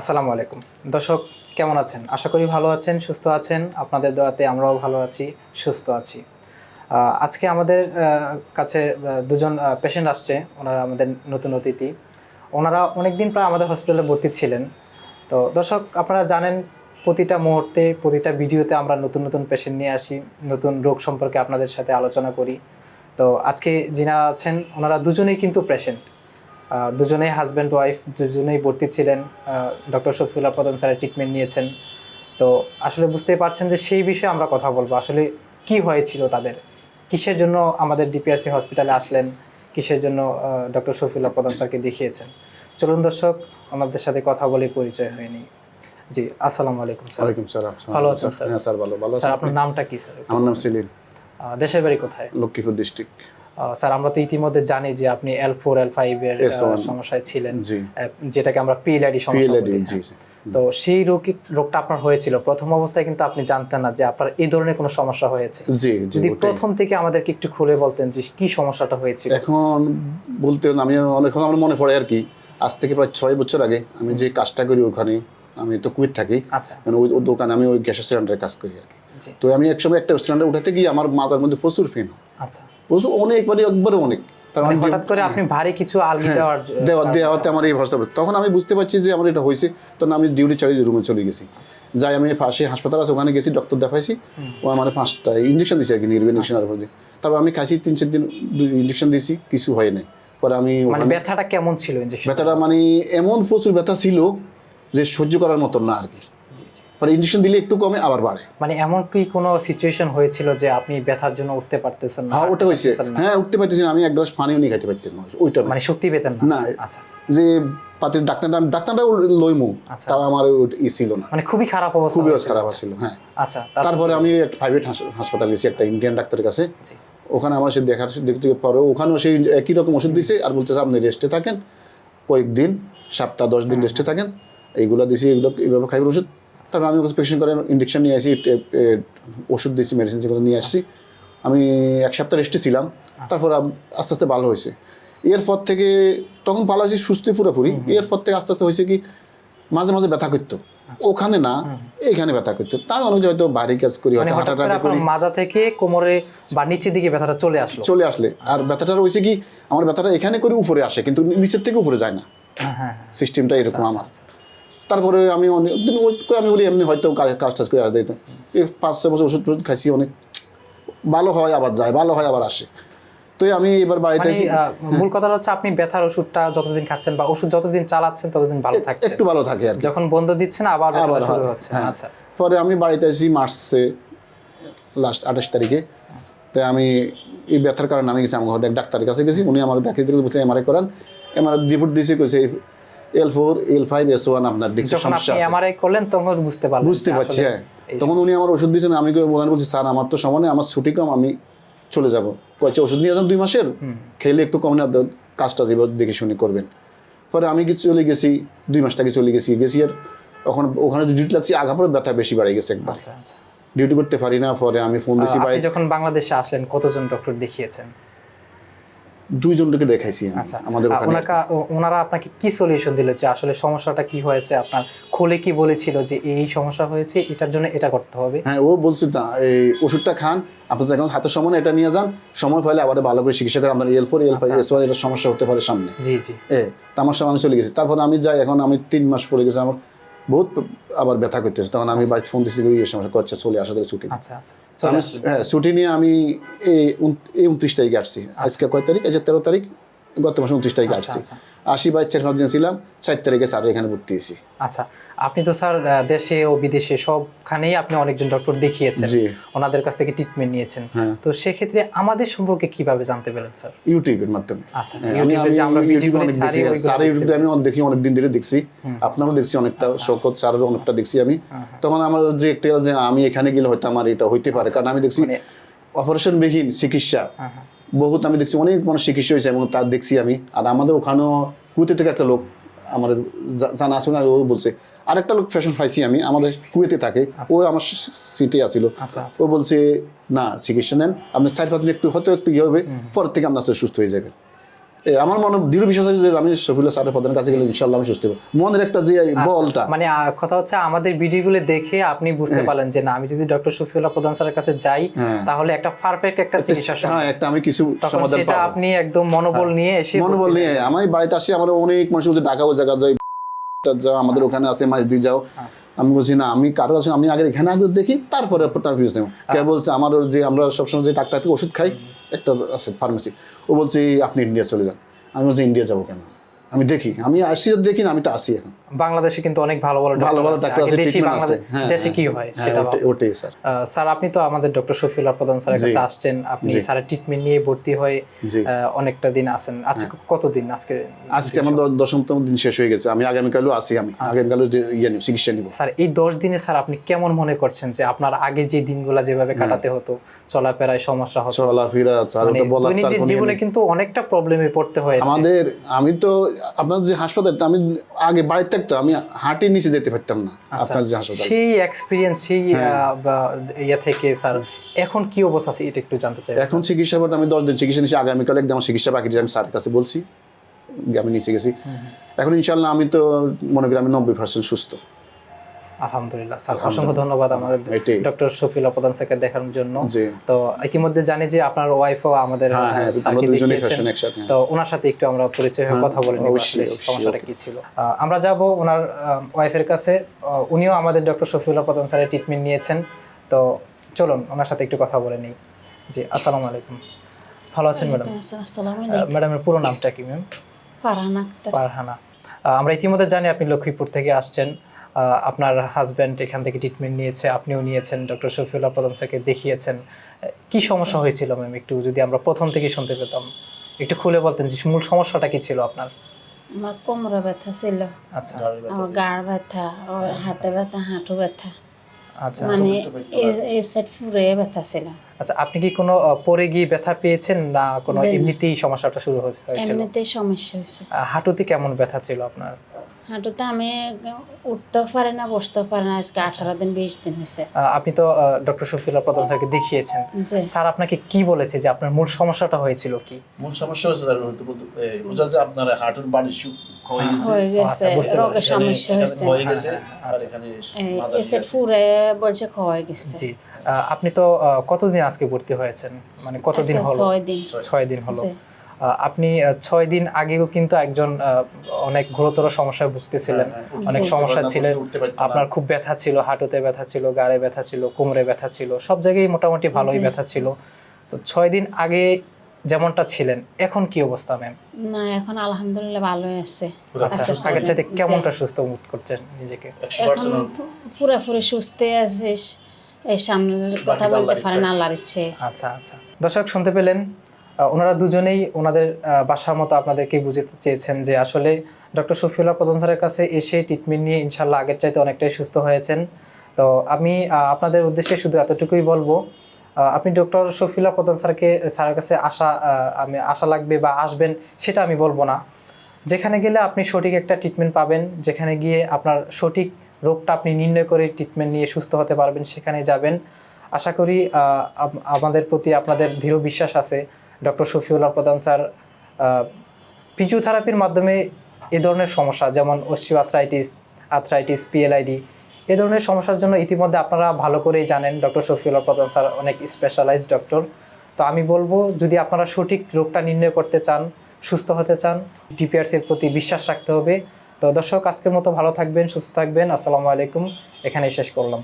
আসসালামু আলাইকুম। দর্শক, কেমন আছেন? আশা করি ভালো আছেন, সুস্থ আছেন। আপনাদের দোয়াতে আমরাও ভালো আছি, সুস্থ আছি। আজকে আমাদের কাছে দুজন পেশেন্ট আসছে। ওনারা আমাদের নতুন অতিথি। ওনারা অনেকদিন প্রায় আমাদের হসপিটালে ভর্তি ছিলেন। তো দর্শক, আপনারা জানেন, প্রতিটা মুহূর্তে, প্রতিটা ভিডিওতে আমরা নতুন নতুন পেশেন্ট নিয়ে আসি, নতুন রোগ সম্পর্কে আপনাদের সাথে আলোচনা করি। তো আজকে যিনারা আছেন, ওনারা দুজনেই কিন্তু পেশেন্ট দুজনেই হাজব্যান্ড ওয়াইফ দুজনেই ভর্তি ছিলেন। ডক্টর শফিউল্লাহ প্রধান স্যারের ট্রিটমেন্ট নিয়েছেন। তো আসলে বুঝতেই পারছেন যে সেই বিষয়ে আমরা কথা বলব। আসলে কি হয়েছিল তাদের? কিসের জন্য আমাদের ডিপিআরসি হসপিটালে আসলেন? কিসের জন্য ডক্টর শফিউল্লাহ প্রধান স্যারকে দেখিয়েছেন? চলুন দর্শক আমাদের সাথে কথা বলে পরিচয় হয়নি জি আসসালামু আলাইকুম স্যার। ওয়ালাইকুম সালাম। ভালো আছেন, স্যার? হ্যাঁ স্যার ভালো। ভালো স্যার আপনার নামটা কি স্যার? আমার নাম সেলিম। দেশের বাড়ি কোথায়? লক্ষ্মীপুর ডিস্ট্রিক্ট স্যার আমরা তো ইতিমধ্যে জানি যে আপনি এল ফোর এল সমস্যায় ছিলেন। যেটাকে আমরা পিএলআইডি সমস্যা বলি। হ্যাঁ। তো সেই রোগী রোগটা আপনার হয়েছিল। প্রথম অবস্থায় কিন্তু আপনি জানতেন না যে আপনার এই ধরনের কোনো সমস্যা হয়েছে। যদি প্রথম থেকে আমাদেরকে একটু খুলে বলতেন যে কি সমস্যাটা হয়েছিল। এখন বলতে আমি অনেক আমার মনে পড়ে আর কি। আজ থেকে প্রায় ছয় বছর আগে আমি যে কাজটা করি ওখানে আমি তো কুয়েত থাকি। আচ্ছা। মানে ওই দোকানে আমি ওই গ্যাসের সিলিন্ডারের কাজ করি আর কি। তো আমি একসময় একটা সিলিন্ডার উঠাতে গিয়ে আমার মাথার মধ্যে প্রচুর ফেন আচ্ছা। প্রচুর অনেক মানে একবারে অনেক। মানে মানে হঠাৎ করে আপনি ভারী কিছু আলগি দেওয়ার দেওয়া দেওয়াতে আমার এই তখন আমি বুঝতে পারছি যে আমার এটা হয়েছে। তখন আমি ডিউটি চালিয়ে রুমে চলে গেছি। যাই আমি পাশে হাসপাতাল আছে ওখানে গেছি ডক্টর দেখাইছি। ও আমার পাঁচটা ইঞ্জেকশন দিয়েছে আর কি নির্বে ইঞ্জেকশন আর তারপর আমি খাইছি তিন চার দিন ইঞ্জেকশন দিয়েছি কিছু হয় নাই। পরে আমি মানে ব্যথাটা কেমন ছিল ব্যথাটা মানে এমন প্রচুর ব্যথা ছিল যে সহ্য করার মতন না আর কি। পরে ইঞ্জেকশন দিলে একটু কমে আবার বাড়ে। মানে এমন কি কোনো সিচুয়েশন হয়েছিল যে আপনি ব্যথার জন্য উঠতে পারতেছেন না হ্যাঁ ওটা হয়েছে। হ্যাঁ উঠতে পারতেছি না। আমি এক গ্লাস পানিও নিয়ে খাইতে পারতাম না ওইটা মানে শক্তি পেতেন না? না আচ্ছা। যে পাতির ডাক্তারটা ডাক্তারটা লইমু আচ্ছা, তাও আমার ই ছিল না। মানে খুবই খারাপ অবস্থা খুবই খারাপ ছিল হ্যাঁ। আচ্ছা তারপরে? আমি একটা প্রাইভেট হাসপাতাল গেছি একটা ইন্ডিয়ান ডাক্তারের কাছে। ওখানে আমার সে দেখার দেখতে পরে ওখানেও সেই একই রকম ওষুধ দিছে আর বলতেছে আপনি রেস্টে থাকেন কয়েকদিন সপ্তাহ দশ দিন রেস্টে থাকেন এইগুলো দিছি এগুলো এইভাবে খাইবার ওষুধ? তারপর আমি প্রেসক্রিপশন করে ইঞ্জেকশন নিয়ে আসি ওষুধ দিয়েছি মেডিসিন সেগুলো নিয়ে আসছি। আমি এক সপ্তাহ রেস্টে ছিলাম তারপর আস্তে আস্তে ভালো হয়েছে। এরপর থেকে তখন ভালো হয়েছি সুস্থ পুরোপুরি। এরপর থেকে আস্তে আস্তে হয়েছে কি মাঝে মাঝে ব্যথা করতো। ওখানে না এখানে ব্যথা করতো। তার অনেক হয়তো বাইরে কাজ করি মানে হয়তো করে করি। মাজা থেকে কোমরে বা নিচের দিকে ব্যথাটা চলে আসলো। চলে আসলে। আর ব্যথাটা রয়েছে কি আমার ব্যথাটা এখানে করে উপরে আসে কিন্তু নিচের থেকে উপরে যায় না। হ্যাঁ হ্যাঁ সিস্টেমটা এরকম আমার। আচ্ছা। তারপরে আমি অনেক দিন করে আমি বলি এমনি হয়তো কাজ- টাজ করে আসতে এই পাঁচ ছয় বছর ওষুধ টষুধ খাইছি অনেক। ভালো হয় আবার যায় ভালো হয় আবার আসে। তো আমি এবার বাড়িতে মানে মূল কথা হচ্ছে আপনি ব্যথার ওষুধটা যতদিন খাচ্ছেন বা ওষুধ যতদিন চালাচ্ছেন ততদিন ভালো থাকে। একটু ভালো থাকে আর যখন বন্ধ দিচ্ছেন আবার আবার শুরু হচ্ছে। হ্যাঁ। আচ্ছা। পরে আমি বাড়িতে আসি মার্চে লাস্ট আঠাশ তারিখে। তাই আমি এই ব্যথার কারণে আমি গেছি আমার ডাক্তারের কাছে গেছি। উনি আমার দেখিয়ে দিলে বলছে এমআরআই করান। এমআরআই রিপোর্ট দিয়েছে কইছে L four L five S one আপনার ডিক্সের সমস্যা আছে। এমআরআই করলেন তখন বুঝতে পারলেন বুঝতে পারছি হ্যাঁ। তখন উনি আমার ওষুধ দিয়েছেন আমি বলেন বলছি স্যার আমার তো সময় নেই আমার ছুটি কম আমি চলে যাব। কয়েছে ওষুধ নিয়ে যান দুই মাসের? খেলে একটু কম না কাজটা যেভাবে দেখে শুনে করবেন। পরে আমি চলে গেছি দুই মাস থেকে চলে গেছি গেছি আর ওখানে ওখানে ডিউটি লাগছি আগা পরে ব্যথা বেশি বাড়ে গেছে একবার। আচ্ছা আচ্ছা। ডিউটি করতে পারি না পরে আমি ফোন দিছি যখন বাংলাদেশে আসলেন কতজন ডক্টর দেখিয়েছেন? দুইজনকে দেখাইছি আচ্ছা আমাদের ওনাকা ওনারা আপনাকে কি সলিউশন দিল যে আসলে সমস্যাটা কি হয়েছে? আপনার খুলে কি বলেছিল যে এই সমস্যা হয়েছে এটার জন্য এটা করতে হবে? হ্যাঁ ও বলছে না এই ওষুধটা খান আপনাদের এখন হাতের সময় এটা নিয়ে যান। সময় পাইলে আবার ভালো করে চিকিৎসা করে আপনার L four L five S এটা সমস্যা হতে পারে সামনে। জি জি। এ তা আমার সময় আমি চলে গেছি। তারপর আমি যাই এখন আমি তিন মাস পরে গেছি আমার। বহুত আবার ব্যথা করতেছে। তখন আমি বাড়িতে ফোন দিচ্ছি এই সমস্যা করছে চলে আসা থেকে ছুটি। আচ্ছা আচ্ছা। হ্যাঁ ছুটি নিয়ে আমি এই এই উনত্রিশ তারিখে আসছি আজকে কয় তারিখ? আজকে তেরো তারিখ। গত মাসে উনত্রিশ তারিখে আচ্ছা, আসছি। আচ্ছা। আশি বাইশ চার পাঁচ দিন ছিলাম চার তারিখে স্যার এখানে ভর্তি হয়েছি। আচ্ছা আপনি তো স্যার দেশে ও বিদেশে সবখানেই আপনি অনেকজন ডক্টর দেখিয়েছেন। ওনাদের কাছ থেকে ট্রিটমেন্ট নিয়েছেন। হ্যাঁ। তো সেক্ষেত্রে আমাদের সম্পর্কে কীভাবে জানতে পেরেন স্যার? ইউটিউবের মাধ্যমে। আচ্ছা হ্যাঁ, স্যার ইউটিউবে আমি অনেক দেখি অনেক দিন ধরে দেখছি। আপনারও দেখছি অনেকটা আচ্ছা, শৌকত স্যারের অনেকটা দেখছি আমি। তখন আমার যে একটা যে আমি এখানে গেলে হয়তো আমার এটা হইতে পারে। কারণ আমি দেখছি মানে- অপারেশনবিহীন চিকিৎসা। হ্যাঁ, হ্যাঁ। বহুত আমি দেখছি অনেক মানুষ চিকিৎসা হয়েছে এবং তার দেখছি আমি। আর আমাদের ওখানেও কুয়েতে থেকে একটা লোক আমাদের জানা আছে না ও বলছে আরেকটা লোক ফ্যাশন পাইছি আমি আমাদের কুয়েতে থাকে ও আমার সিটে আসিল আচ্ছা আচ্ছা। ও বলছে না চিকিৎসা নেন আপনার চার পাঁচ দিন একটু হয়তো একটু ইয়ে হবে পরের থেকে আপনার সুস্থ হয়ে যাবে আমার মনে দৃঢ় বিশ্বাস আছে যে আমি শফিউল্লাহ স্যারের প্রধান কাছে গেলে ইনশাল্লাহ আমি সুস্থ হব। মনের একটা যে বলটা। মানে কথা হচ্ছে আমাদের ভিডিওগুলো দেখে আপনি বুঝতে পারলেন যে না আমি যদি ডক্টর শফিউল্লাহ প্রধান স্যারের কাছে যাই হ্যাঁ। তাহলে একটা পারফেক্ট একটা চিকিৎসা হ্যাঁ একটা আমি কিছু সমাধান সেটা আপনি একদম মনোবল নিয়ে এসে মনোবল নিয়ে আমি বাড়িতে আসি আমার অনেক মানুষ ঢাকা ও জায়গা যাই যাও আমাদের ওখানে আছে মাছ দিয়ে যাও। আচ্ছা। আমি বলছি না আমি কারও আছে আমি আগে এখানে আগে দেখি তারপরে আপনার ফিস নেব। কে বলছে আমার যে আমরা সবসময় যে ডাক্তার থেকে ওষুধ খাই একটা আছে ফার্মেসি ও বলছে আপনি ইন্ডিয়া চলে যান। আমি বলছি ইন্ডিয়া যাব কেন? আমি দেখি আমি আসি দেখি না আমি তো আসি এখন। বাংলাদেশে কিন্তু অনেক ভালো ভালো ভালো ভালো ডাক্তার আছে দেশি বাংলাদেশ হ্যাঁ দেশে কি হ্যাঁ, হয় হ্যাঁ, সেটা ওটাই- স্যার স্যার আপনি তো আমাদের ডক্টর শফিউল্লাহ প্রধান স্যারের কাছে আসছেন আপনি স্যার ট্রিটমেন্ট নিয়ে ভর্তি হয়ে অনেকটা দিন আছেন। আজকে কতদিন আজকে? আজকে আমার দশমতম দিন শেষ হয়ে গেছে আমি আগামীকালও আসি আমি। আচ্ছা। আগামীকালও ইয়ে নিব চিকিৎসা নিব। স্যার এই দশ দিনে স্যার আপনি কেমন মনে করছেন যে আপনার আগে যে দিনগুলো যেভাবে কাটাতে হতো চলাফেরায় সমস্যা হতো? চলাফেরা মানে ইয়ে জীবনে কিন্তু অনেকটা প্রবলেমে পড়তে হয়েছে। আমাদের আমি তো আপনার যে হাসপাতাল আমি আগে বাড়িতে আমি নিচে যেতে পারতাম না আচ্ছা। আপনার যে হাসপাতাল সেই এক্সপিরিয়েন্স সেই হ্যাঁ। ইয়ে থেকে স্যার এখন কি অবস্থা আছে এটা একটু জানতে চাই এখন চিকিৎসা করতে আমি দশ দিন চিকিৎসা নিচ্ছি আগামীকাল একদম চিকিৎসা বাকি আমি স্যারের কাছে বলছি আমি নিচে গেছি এখন ইনশাল্লাহ আমি তো মনে করি আমি নব্বই পার্সেন্ট সুস্থ আলহামদুলিল্লাহ স্যার। অসংখ্য ধন্যবাদ আমাদের ডক্টর শফিলা প্রধান স্যারকে দেখানোর জন্য। তো ইতিমধ্যে জানি যে আপনার ওয়াইফও আমাদের হ্যাঁ হ্যাঁ হ্যাঁ। তো ওনার সাথে একটু আমরা পরিচয় হয়ে কথা বলে নিব সমস্যাটা কি ছিল? আমরা যাব ওনার ওয়াইফের কাছে। উনিও আমাদের ডক্টর শফিউল্লাহ প্রধান স্যারের ট্রিটমেন্ট নিয়েছেন। তো চলুন ওনার সাথে একটু কথা বলে নিই। জি আসসালামু আলাইকুম। ভালো আছেন ম্যাডাম? আসসালামু আলাইকুম। ম্যাডামের পুরো নামটা কি ম্যাম? ফারহান ফারহানা। আহ, আমরা ইতিমধ্যে জানি আপনি লক্ষ্মীপুর থেকে আসছেন। আপনার হাজব্যান্ড এখান থেকে ট্রিটমেন্ট নিয়েছে আপনিও নিয়েছেন ডক্টর শফিউল্লাহ প্রধান স্যারকে দেখিয়েছেন। কি সমস্যা হয়েছিল ম্যাম একটু যদি আমরা প্রথম থেকে শুনতে পেতাম? একটু খুলে বলতেন যে মূল সমস্যাটা কি ছিল আপনার? আমার কোমরে ব্যথা ছিল। আচ্ছা। আমার গাড় ব্যথা ও হাতে ব্যথা হাঁটু ব্যথা। আচ্ছা। মানে এই সাইড ফুরে ব্যথা ছিল। আচ্ছা আপনি কি কোনো পরে গিয়ে ব্যথা পেয়েছেন না কোনো এমনিতেই সমস্যাটা শুরু হয়ে- হয়েছিল? এমনিতেই সমস্যা হয়েছে। হাঁটুতে কেমন ব্যথা ছিল আপনার? হাঁটুতে আমি উঠতেও পারি না বসতেও পারি না। আজকে আঠারো দিন বিশ দিন হয়েছে। আপনি তো ডক্টর শফিউল্লাহ প্রধান স্যারকে দেখিয়েছেন। স্যার আপনাকে কি বলেছে যে আপনার মূল সমস্যাটা হয়েছিল কি? মূল সমস্যা হচ্ছে স্যার হয়তো বোঝা যায় আপনার হাঁটুর বাড়ি হয়ে গেছে। আচ্ছা, বুঝতে রোগের সমস্যা হয়েছে। হয়ে গেছে হ্যাঁ, আচ্ছা। ফুরে বলছে ক্ষয় গেছে। জি। আপনি তো কতদিন আজকে ভর্তি হয়েছেন? মানে কতদিন হলো? ছয় দিন। ছয়। দিন হলো। আপনি আহ, ছয় দিন আগেও কিন্তু একজন আহ, অনেক ঘোরতর সমস্যায় ভুগতেছিলেন। হ্যাঁ, অনেক সমস্যা উঠতে ছিল উঠতে পারতো না। আপনার খুব ব্যথা ছিল হাঁটুতে ব্যথা ছিল গাড়ে ব্যথা ছিল কোমরে ব্যথা ছিল সব জায়গায় মোটামুটি ভালোই। ব্যথা ছিল। তো ছয় দিন আগে যেমনটা ছিলেন এখন কি অবস্থা ম্যাম? না এখন আলহামদুলিল্লাহ ভালোই আছে। আচ্ছা আগের চাইতে কেমনটা সুস্থ বোধ করছেন নিজেকে? এখন পুরোপুরি সুস্থ আছিস। এই সামনের কথা বলতে আল্লাহর পারে না ইচ্ছা। আল্লাহর ইচ্ছে। আচ্ছা আচ্ছা। দর্শক শুনতে পেলেন ওনারা দুজনেই ওনাদের বাসার মতো আপনাদেরকে বুঝতে চেয়েছেন যে আসলে ডক্টর শফিউল্লাহ প্রধান স্যারের কাছে এসে ট্রিটমেন্ট নিয়ে ইনশাল্লাহ আগের চাইতে অনেকটাই সুস্থ হয়েছেন। তো আমি আপনাদের উদ্দেশ্যে শুধু এতটুকুই বলব আপনি ডক্টর শফিউল্লাহ প্রধান স্যারকে, স্যারের কাছে আসা আমি, আশা লাগবে বা আসবেন সেটা আমি বলব না। যেখানে গেলে আপনি সঠিক একটা ট্রিটমেন্ট পাবেন, যেখানে গিয়ে আপনার সঠিক রোগটা আপনি নির্ণয় করে ট্রিটমেন্ট নিয়ে সুস্থ হতে পারবেন, সেখানে যাবেন। আশা করি আমাদের প্রতি আপনাদের দৃঢ় বিশ্বাস আছে। ডক্টর শফিউল্লাহ প্রধান স্যার ফিজিওথেরাপির মাধ্যমে এ ধরনের সমস্যা, যেমন অস্টিও আর্থ্রাইটিস আর্থ্রাইটিস পিএলআইডি এ ধরনের সমস্যার জন্য ইতিমধ্যে আপনারা ভালো করেই জানেন, ডক্টর শফিউল্লাহ প্রধান স্যার অনেক স্পেশালাইজড ডক্টর তো আমি বলব, যদি আপনারা সঠিক রোগটা নির্ণয় করতে চান, সুস্থ হতে চান ডিপিআরসির প্রতি বিশ্বাস রাখতে হবে। তো দর্শক, আজকের মতো ভালো থাকবেন, সুস্থ থাকবেন। আসসালামু আলাইকুম। এখানেই শেষ করলাম।